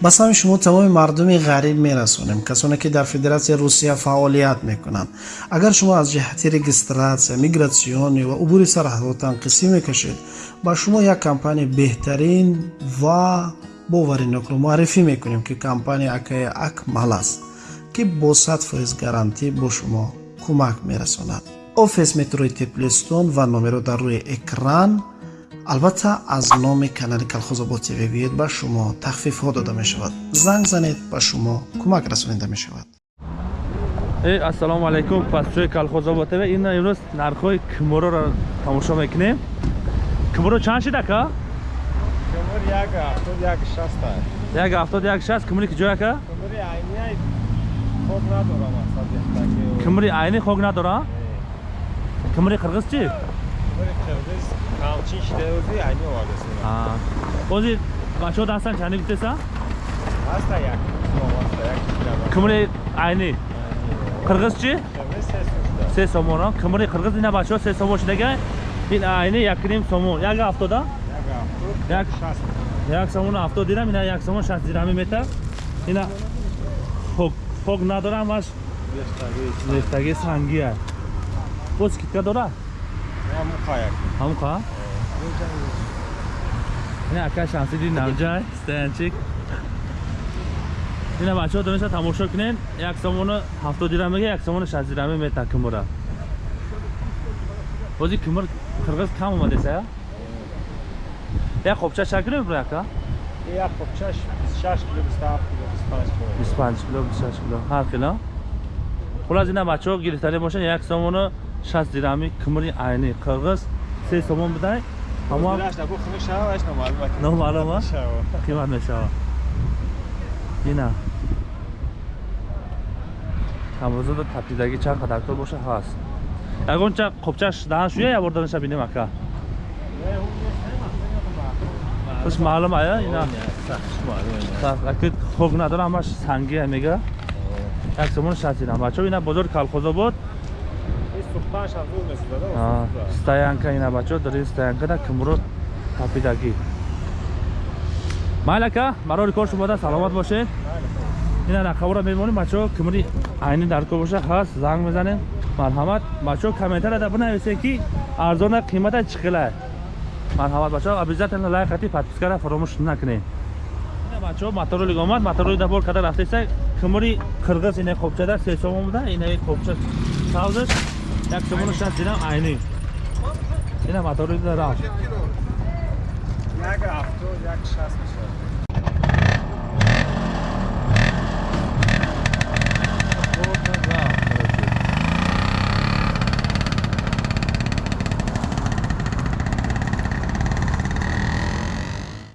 ба сами шумо тамоми мардуми ғариб мерасонем касоне ки дар федератсияи русия фаъолият мекунанд. Агар шумо аз ҷиҳати регистратсия мигратсионӣ ва убури сарҳадотан қисӣ мекашед ба шумо як компания беҳтарин ва боваринокро муаррифӣ мекунем ки компания акаи акмал аст ки бо сад фоиз гарантӣ бо шумо кӯмак мерасонад. Офис метрои теплистон ва номеро дар рӯи экран албатта аз номи канали калхозобод тв биёед ба шумо тахфифҳо дода мешавад. Занг занед ба шумо кӯмак расонида мешавад. Ассалому алайкум. Пасчои калхозобод тв. Ин имрӯз нархҳои кимороро тамошо мекунем. Киморо чанд шид ака як ҳафтод як шаст кимори киҷо ака? Кимори айни хок надора? Кимори қирғиз чи бози бачаҳо дастан чанди гуфтеса кимори айни. Қирғиз чи се сомон. Кимори қирғиз ина бачаҳо се сомон шидага ин айни якним сомон. Як ҳафтода як сомон ҳафтод дирам ина як сомон шаст дирами мета ина хок надорам аш. Лефтаги санги аст боз 아무카야. 아무카? 네, 아까 샹스디 남자 스탠직. Yine maçı dönüşe tamoşa kinen yaksam onu hafta dirame ge yaksam onu şaz dirame me takım ora. Ozi kümür Kırgız kam mı dese ya? Ya kopça şakırı bırak ha? Ya kopça 26 kilo 25 kilo 25 kilo 25 kilo. Har kilo. Xullas yine maçı girtali boşan yaksam onu 6 дирами кумри айни қирғиз 3 сомон бидай ҳама номаълума қимат мешава. Ина камрӯзада тапидагӣ чанд қадактор боша ҳаст. Ягонча қопчаш даҳан шуя я борданаша бинем ака خوش معلوم آیا اینا اکید خوب نداره همش سنگی میگه یک سمون شاسی نم بچه اینا بزرگ کالخوزا بود стоянка ина бачаҳо дар ин стоянкада кимро тапидагӣ. Майл ака барори кор шумода саломат бошед. Ина рақабора мемонем бачаҳо кимри айни дар кор боша ҳаст занг мезанем. Марҳамат бачаҳо комментарияда бинависед ки арзона қимата чӣ қилай марҳамат бачаҳо обязательно лайк кати подпискара фаромӯш накунед. Бачаҳо моторолик омад моторолик дабор када рафтеса кимри қирғиз ина қопчада се сомон буда ина қопча савзаш як сомону шаст дирам айни. Ина моторолик рафт